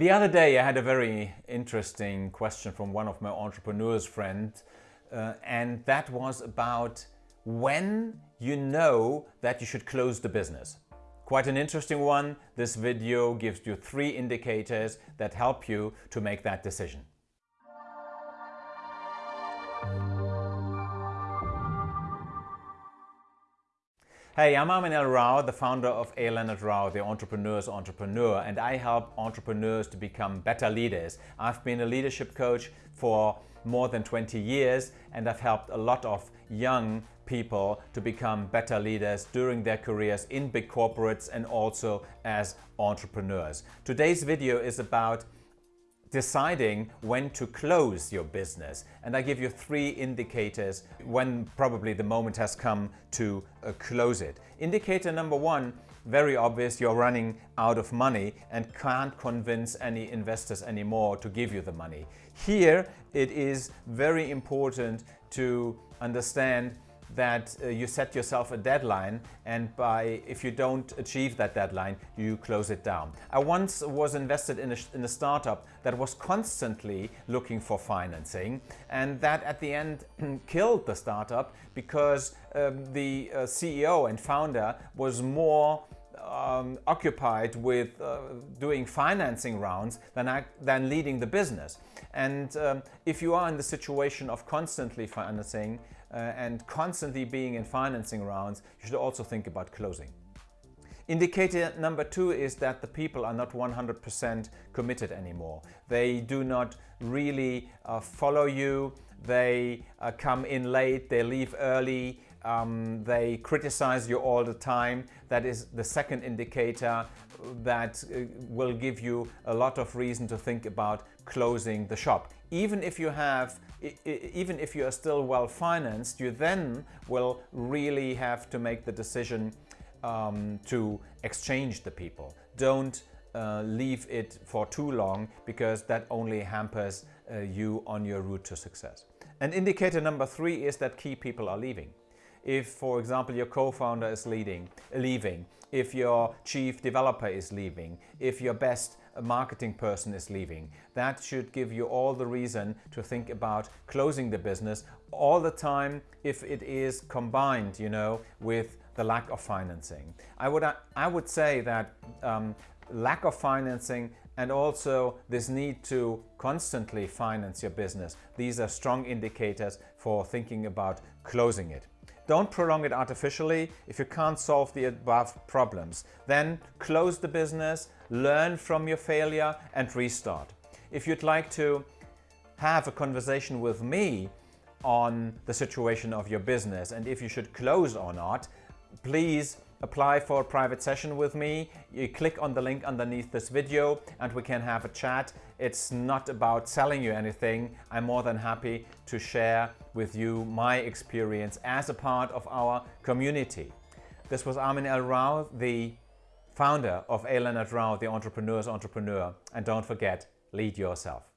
The other day I had a very interesting question from one of my entrepreneurs friends uh, and that was about when you know that you should close the business. Quite an interesting one. This video gives you three indicators that help you to make that decision. Hey, I'm Armin L. Rao, the founder of A. Leonard Rao, the entrepreneur's entrepreneur, and I help entrepreneurs to become better leaders. I've been a leadership coach for more than 20 years and I've helped a lot of young people to become better leaders during their careers in big corporates and also as entrepreneurs. Today's video is about deciding when to close your business. And I give you three indicators when probably the moment has come to uh, close it. Indicator number one, very obvious, you're running out of money and can't convince any investors anymore to give you the money. Here, it is very important to understand that uh, you set yourself a deadline and by if you don't achieve that deadline you close it down. I once was invested in a, in a startup that was constantly looking for financing and that at the end killed the startup because um, the uh, CEO and founder was more um, occupied with uh, doing financing rounds than, than leading the business. And um, if you are in the situation of constantly financing uh, and constantly being in financing rounds, you should also think about closing. Indicator number two is that the people are not 100% committed anymore. They do not really uh, follow you, they uh, come in late, they leave early, um, they criticize you all the time. That is the second indicator that uh, will give you a lot of reason to think about closing the shop. Even if you have, even if you are still well financed, you then will really have to make the decision um, to exchange the people. Don't uh, leave it for too long because that only hampers uh, you on your route to success. And indicator number three is that key people are leaving if, for example, your co-founder is leading, leaving, if your chief developer is leaving, if your best marketing person is leaving. That should give you all the reason to think about closing the business all the time if it is combined, you know, with the lack of financing. I would, I would say that um, lack of financing and also this need to constantly finance your business. These are strong indicators for thinking about closing it. Don't prolong it artificially if you can't solve the above problems. Then close the business, learn from your failure and restart. If you'd like to have a conversation with me on the situation of your business and if you should close or not, please apply for a private session with me. You click on the link underneath this video and we can have a chat. It's not about selling you anything. I'm more than happy to share with you my experience as a part of our community. This was Armin L. Rao, the founder of A. Leonard Rao, the entrepreneur's entrepreneur. And don't forget, lead yourself.